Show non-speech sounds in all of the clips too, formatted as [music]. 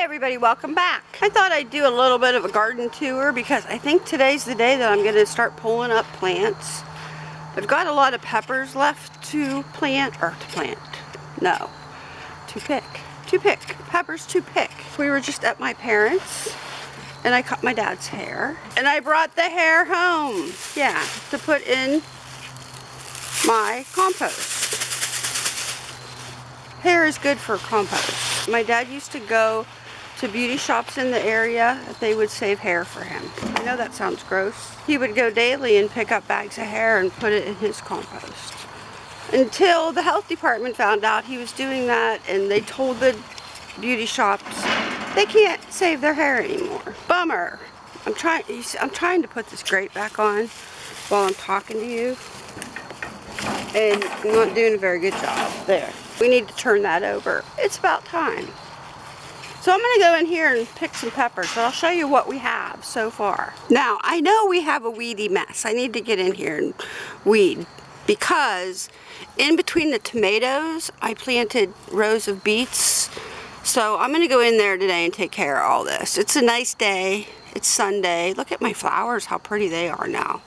everybody, welcome back. I thought I'd do a little bit of a garden tour because I think today's the day that I'm going to start pulling up plants. I've got a lot of peppers left to plant, or to plant, no, to pick. To pick, peppers to pick. We were just at my parents' and I cut my dad's hair. And I brought the hair home, yeah, to put in my compost. Hair is good for compost. My dad used to go to beauty shops in the area. They would save hair for him. I know that sounds gross. He would go daily and pick up bags of hair and put it in his compost. Until the health department found out he was doing that and they told the beauty shops they can't save their hair anymore. Bummer. I'm trying I'm trying to put this grate back on while I'm talking to you. And I'm not doing a very good job. There. We need to turn that over. It's about time. So I'm going to go in here and pick some peppers, I'll show you what we have so far. Now, I know we have a weedy mess. I need to get in here and weed because in between the tomatoes, I planted rows of beets. So I'm going to go in there today and take care of all this. It's a nice day. It's Sunday. Look at my flowers, how pretty they are now.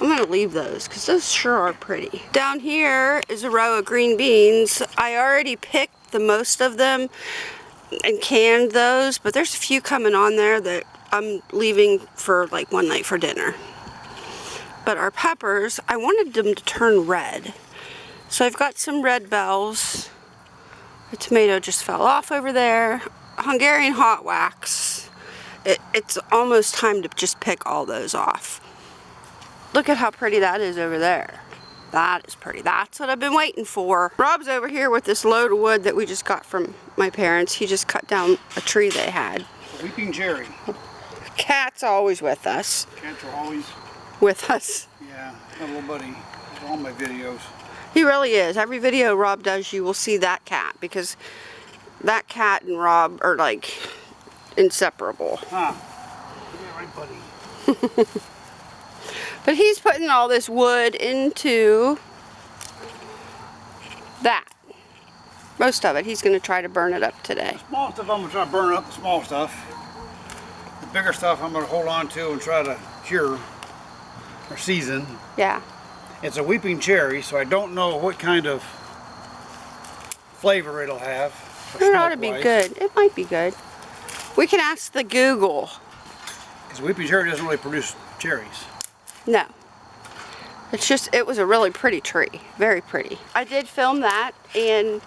I'm going to leave those because those sure are pretty. Down here is a row of green beans. I already picked the most of them and canned those, but there's a few coming on there that I'm leaving for like one night for dinner. But our peppers, I wanted them to turn red. So I've got some red bells. The tomato just fell off over there. Hungarian hot wax. It, it's almost time to just pick all those off. Look at how pretty that is over there. That is pretty. That's what I've been waiting for. Rob's over here with this load of wood that we just got from my parents. He just cut down a tree they had. Weeping cherry. Cat's always with us. Cats are always... With us. Yeah, my little buddy. He's all my videos. He really is. Every video Rob does, you will see that cat because that cat and Rob are like inseparable. Huh. Yeah, right, buddy. [laughs] But he's putting all this wood into that. Most of it. He's going to try to burn it up today. The small stuff, I'm going to try to burn up the small stuff. The bigger stuff, I'm going to hold on to and try to cure or season. Yeah. It's a weeping cherry, so I don't know what kind of flavor it'll have. It ought to be good. It might be good. We can ask the Google. Because weeping cherry doesn't really produce cherries. No. It's just, it was a really pretty tree. Very pretty. I did film that and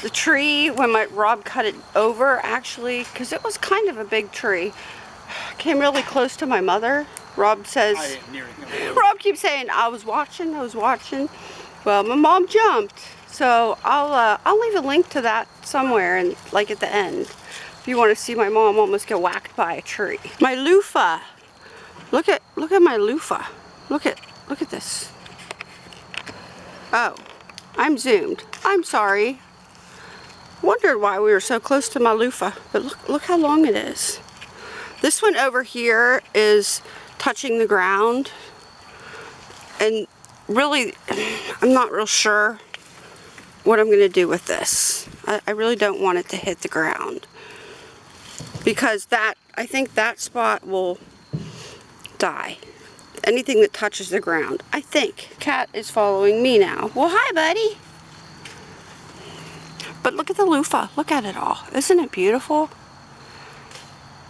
the tree, when my Rob cut it over actually, because it was kind of a big tree, [sighs] came really close to my mother. Rob says, [laughs] Rob keeps saying, I was watching, I was watching. Well, my mom jumped. So I'll, uh, I'll leave a link to that somewhere and like at the end. If you want to see my mom almost get whacked by a tree. My loofah. Look at look at my loofah. Look at look at this. Oh, I'm zoomed. I'm sorry. Wondered why we were so close to my loofah, but look look how long it is. This one over here is touching the ground, and really, [sighs] I'm not real sure what I'm going to do with this. I, I really don't want it to hit the ground because that I think that spot will die. Anything that touches the ground. I think. Cat is following me now. Well, hi, buddy. But look at the loofah. Look at it all. Isn't it beautiful?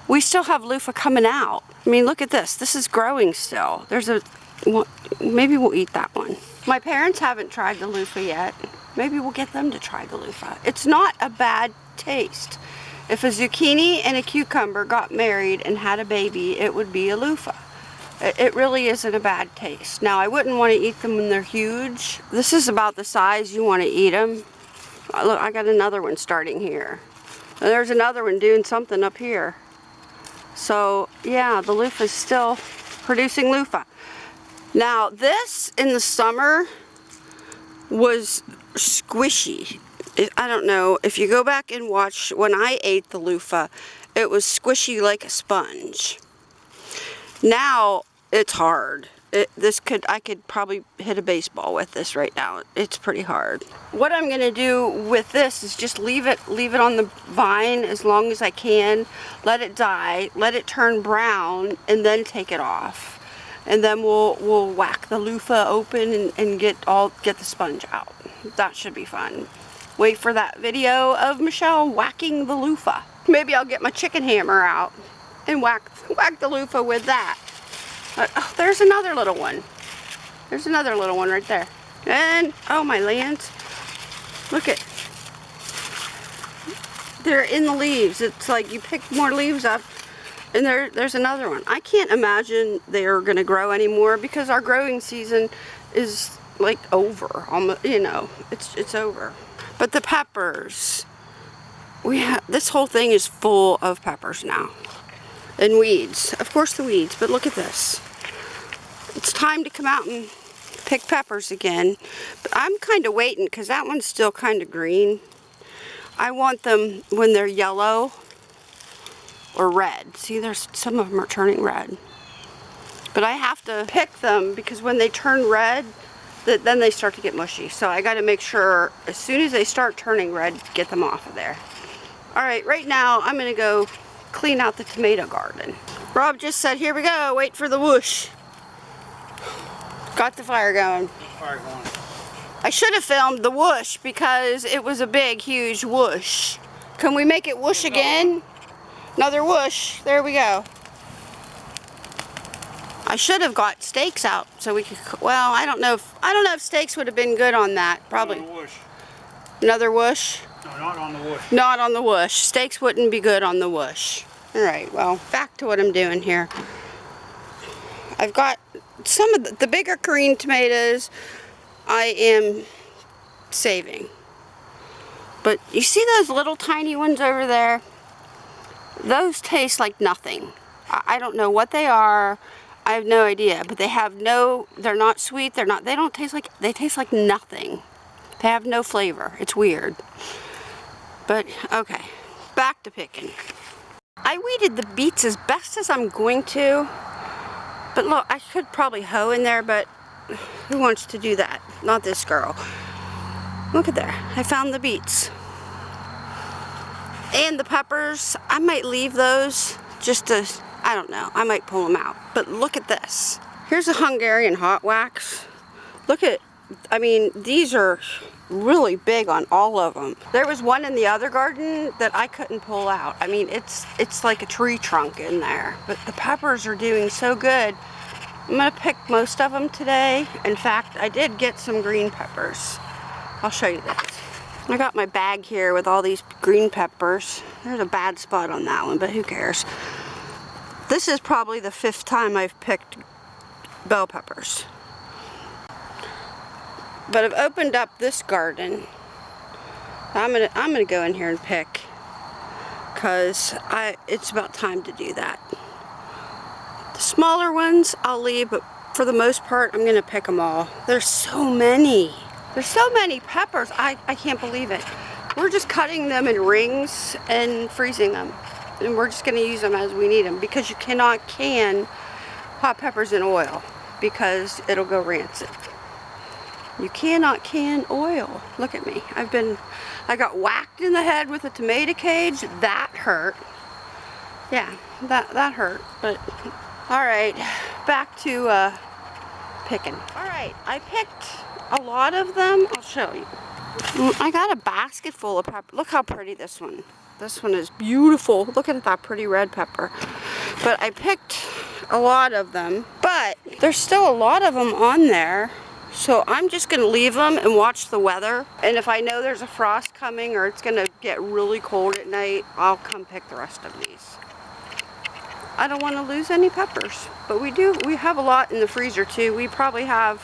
We still have loofah coming out. I mean, look at this. This is growing still. There's a... maybe we'll eat that one. My parents haven't tried the loofah yet. Maybe we'll get them to try the loofah. It's not a bad taste. If a zucchini and a cucumber got married and had a baby, it would be a loofah. It really isn't a bad taste. Now, I wouldn't want to eat them when they're huge. This is about the size you want to eat them. Uh, look, I got another one starting here. And there's another one doing something up here. So, yeah, the loofah is still producing loofah. Now, this in the summer was squishy. I don't know, if you go back and watch when I ate the loofah, it was squishy like a sponge. Now, it's hard. it, this could, I could probably hit a baseball with this right now. It's pretty hard. What I'm gonna do with this is just leave it, leave it on the vine as long as I can. Let it die, let it turn brown, and then take it off. And then we'll, we'll whack the loofah open and, and get all, get the sponge out. That should be fun. Wait for that video of Michelle whacking the loofah. Maybe I'll get my chicken hammer out and whack, whack the loofah with that. Uh, oh, there's another little one. There's another little one right there. And, oh my lands. Look at, they're in the leaves. It's like you pick more leaves up and there, there's another one. I can't imagine they're gonna grow anymore because our growing season is like over. Almost, you know, it's, it's over. But the peppers, we have, this whole thing is full of peppers now and weeds. Of course the weeds, but look at this. It's time to come out and pick peppers again. But I'm kind of waiting because that one's still kind of green. I want them when they're yellow or red. See, there's some of them are turning red. But I have to pick them because when they turn red, th then they start to get mushy. So I got to make sure as soon as they start turning red, get them off of there. All right, right now I'm going to go clean out the tomato garden. Rob just said, here we go, wait for the whoosh. Got the fire going. Fire going. I should have filmed the whoosh because it was a big, huge whoosh. Can we make it whoosh again? Another whoosh. There we go. I should have got steaks out so we could, well, I don't know if, I don't know if steaks would have been good on that. Probably. On the whoosh. Another whoosh. No, not on the whoosh. Not on the whoosh. Steaks wouldn't be good on the whoosh. Alright, well, back to what I'm doing here. I've got some of the, the bigger green tomatoes I am saving. But you see those little tiny ones over there? Those taste like nothing. I, I don't know what they are. I have no idea. But they have no, they're not sweet. They're not, they don't taste like, they taste like nothing. They have no flavor. It's weird. But, okay. Back to picking. I weeded the beets as best as I'm going to. But look, I could probably hoe in there, but who wants to do that? Not this girl. Look at there. I found the beets. And the peppers, I might leave those just to, I don't know, I might pull them out. But look at this. Here's a Hungarian hot wax. Look at, I mean, these are really big on all of them. There was one in the other garden that I couldn't pull out. I mean, it's it's like a tree trunk in there. But the peppers are doing so good. I'm gonna pick most of them today. In fact, I did get some green peppers. I'll show you this. I got my bag here with all these green peppers. There's a bad spot on that one, but who cares? This is probably the fifth time I've picked bell peppers. But I've opened up this garden. I'm gonna I'm gonna go in here and pick because I it's about time to do that. The smaller ones I'll leave, but for the most part I'm gonna pick them all. There's so many. There's so many peppers. I, I can't believe it. We're just cutting them in rings and freezing them. And we're just gonna use them as we need them because you cannot can hot peppers in oil because it'll go rancid. You cannot can oil. Look at me. I've been, I got whacked in the head with a tomato cage. That hurt. Yeah, that, that hurt. But, all right, back to uh, picking. All right, I picked a lot of them. I'll show you. Mm, I got a basket full of pepper. Look how pretty this one. This one is beautiful. Look at that pretty red pepper. But I picked a lot of them. But there's still a lot of them on there. So I'm just going to leave them and watch the weather. And if I know there's a frost coming or it's going to get really cold at night, I'll come pick the rest of these. I don't want to lose any peppers. But we do, we have a lot in the freezer too. We probably have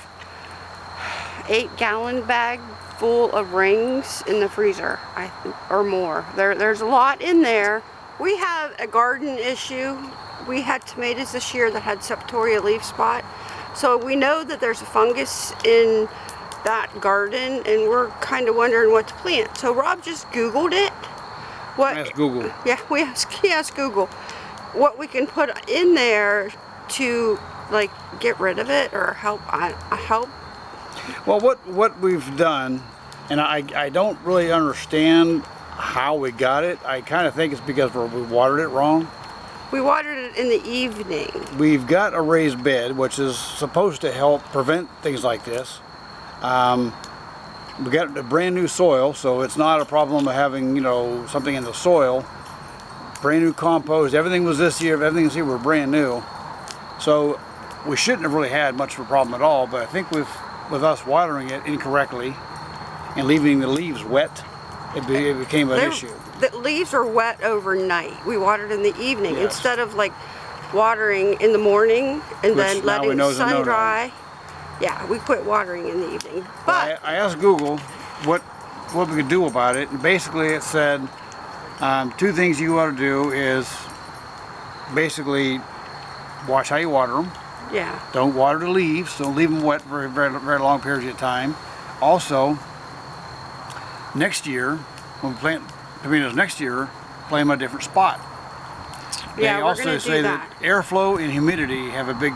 eight gallon bag full of rings in the freezer I or more. There, there's a lot in there. We have a garden issue. We had tomatoes this year that had septoria leaf spot. So we know that there's a fungus in that garden and we're kind of wondering what to plant. So Rob just Googled it. What, Ask Google. yeah, we asked, [laughs] he asked Google what we can put in there to like get rid of it or help? I help. Well, what what we've done, and I I don't really understand how we got it. I kind of think it's because we watered it wrong. We watered it in the evening. We've got a raised bed, which is supposed to help prevent things like this. Um, we got a brand new soil, so it's not a problem of having you know something in the soil. Brand new compost. Everything was this year. Everything's here. We're brand new, so we shouldn't have really had much of a problem at all. But I think with with us watering it incorrectly and leaving the leaves wet, it, be, it became an issue. The leaves are wet overnight. We watered in the evening Yes. instead of like watering in the morning and Which then letting the sun no-no. dry. Yeah, we quit watering in the evening. But I, I asked Google what what we could do about it, and basically it said um, two things you ought to do is basically watch how you water them. yeah, Don't water the leaves. Don't leave them wet for very, very long periods of time. Also, next year when we plant tomatoes next year, plant them a different spot. yeah, they we're also say that. that. airflow and humidity have a big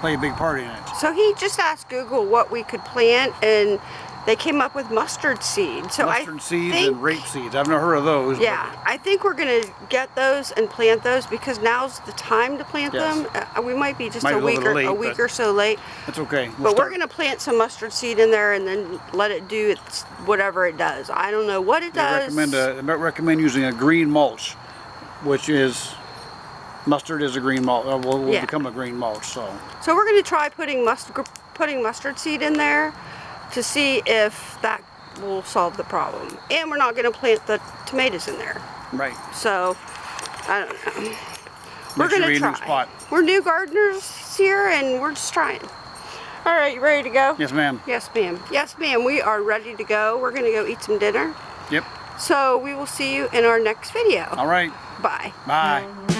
play a big part in it. So he just asked Google what we could plant, and they came up with mustard seed. So I Mustard seeds think, and rape seeds. I've never heard of those. but- Yeah, I think we're gonna get those and plant those because now's the time to plant Yes. them. Uh, we might be just Might a be a week or bit a week or so late. That's okay. We'll But we're gonna plant some mustard seed in there and then let it do its whatever it does. I don't know what it They does. recommend uh, they recommend using a green mulch, which is mustard is a green mulch. Uh, will, will Yeah. become a green mulch. So So we're gonna try putting must putting mustard seed in there to see if that will solve the problem. And we're not gonna plant the tomatoes in there. right. So I don't know. We're gonna try. spot. We're new gardeners here and we're just trying. All right, you ready to go? Yes, ma'am. Yes, ma'am. Yes, ma'am. We are ready to go. We're gonna go eat some dinner. Yep. So we will see you in our next video. All right. Bye. Bye.